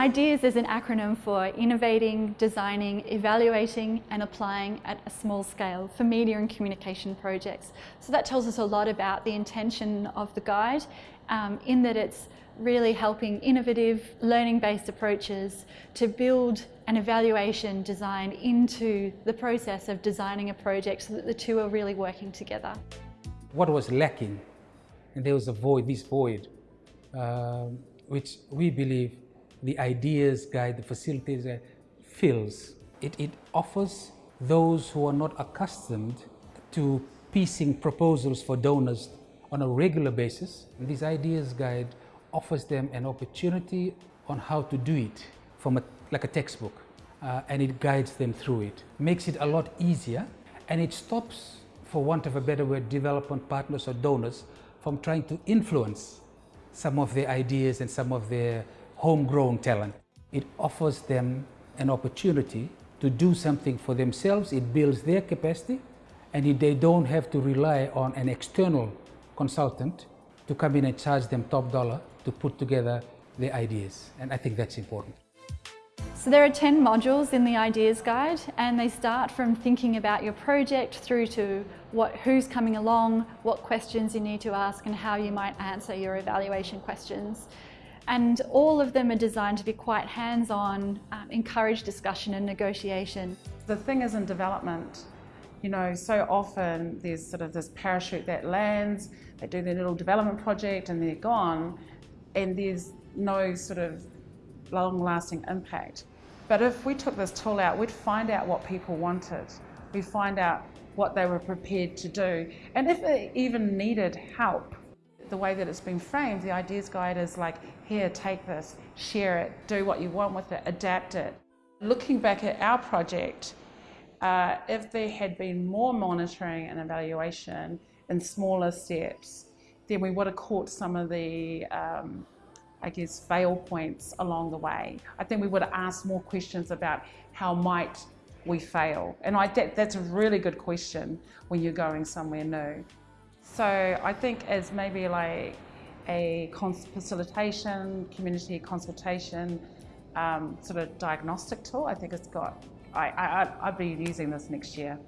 IDEAS is an acronym for Innovating, Designing, Evaluating and Applying at a Small Scale for Media and Communication Projects. So that tells us a lot about the intention of the guide um, in that it's really helping innovative learning-based approaches to build an evaluation design into the process of designing a project so that the two are really working together. What was lacking, and there was a void, this void, um, which we believe the ideas guide, the facilities guide fills. It, it offers those who are not accustomed to piecing proposals for donors on a regular basis. And this ideas guide offers them an opportunity on how to do it from a, like a textbook. Uh, and it guides them through it. Makes it a lot easier and it stops, for want of a better word, development partners or donors from trying to influence some of their ideas and some of their homegrown talent. It offers them an opportunity to do something for themselves. It builds their capacity and they don't have to rely on an external consultant to come in and charge them top dollar to put together their ideas. And I think that's important. So there are 10 modules in the Ideas Guide and they start from thinking about your project through to what, who's coming along, what questions you need to ask and how you might answer your evaluation questions. And all of them are designed to be quite hands-on, um, encourage discussion and negotiation. The thing is in development, you know, so often there's sort of this parachute that lands, they do their little development project and they're gone, and there's no sort of long-lasting impact. But if we took this tool out, we'd find out what people wanted. We'd find out what they were prepared to do. And if they even needed help, the way that it's been framed, the ideas guide is like, here, take this, share it, do what you want with it, adapt it. Looking back at our project, uh, if there had been more monitoring and evaluation in smaller steps, then we would have caught some of the um, I guess, fail points along the way. I think we would have asked more questions about how might we fail? And I, that, that's a really good question when you're going somewhere new. So I think as maybe like a facilitation, community consultation, um, sort of diagnostic tool, I think it's got, I, I, I'd be using this next year.